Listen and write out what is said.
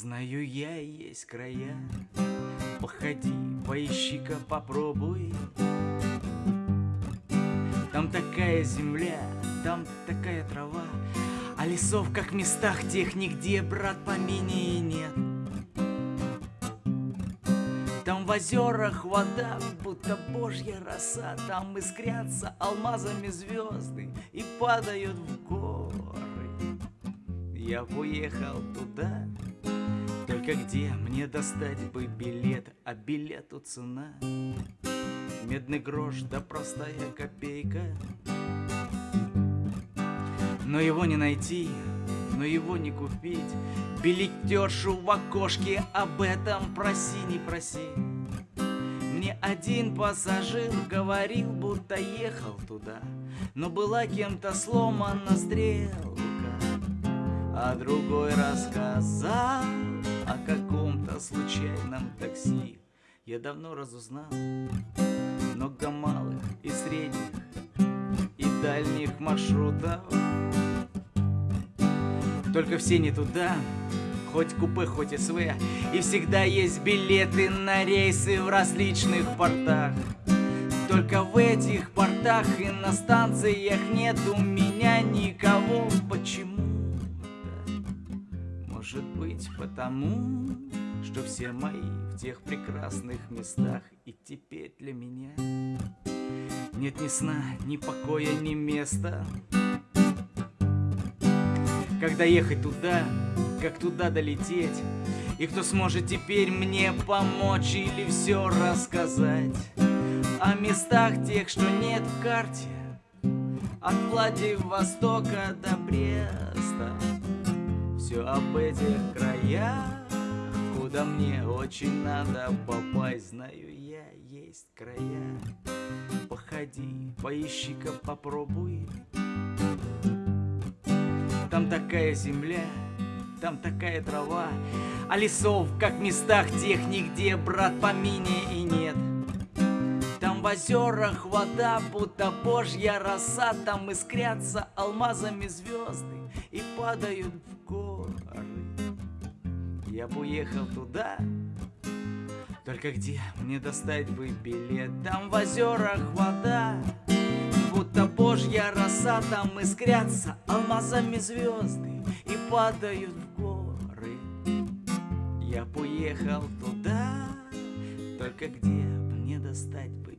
Знаю я есть края. Походи, поищи-ка, попробуй. Там такая земля, там такая трава. А лесов, как в местах тех, нигде, брат, поменее нет. Там в озерах вода, будто божья роса. Там искрятся алмазами звезды И падают в горы. Я уехал туда, только где мне достать бы билет, а билету цена? Медный грош да простая копейка. Но его не найти, но его не купить. Билетершу в окошке об этом проси, не проси. Мне один пассажир говорил, будто ехал туда Но была кем-то сломана стрелка А другой рассказал каком-то случайном такси. Я давно разузнал много малых и средних И дальних маршрутов. Только все не туда, хоть купе, хоть СВ. И всегда есть билеты на рейсы в различных портах. Только в этих портах и на станциях нет у меня никого. Почему? Может быть потому, что все мои в тех прекрасных местах И теперь для меня. Нет ни сна, ни покоя, ни места. Когда ехать туда, как туда долететь? И кто сможет теперь мне помочь или все рассказать? О местах тех, что нет в карте. От Владивостока до Бреста. Все об этих краях Куда мне очень надо попасть. Знаю я, есть края. Походи, поищи-ка, попробуй. Там такая земля, там такая трава. А лесов, как в местах тех нигде, брат, помине и нет. Там в озерах вода, будто божья роса. Там искрятся алмазами звезды и падают в горы. Я бы уехал туда, только где мне достать бы билет? Там в озерах вода, будто божья роса, там искрятся алмазами звезды и падают в горы. Я бы уехал туда, только где мне достать бы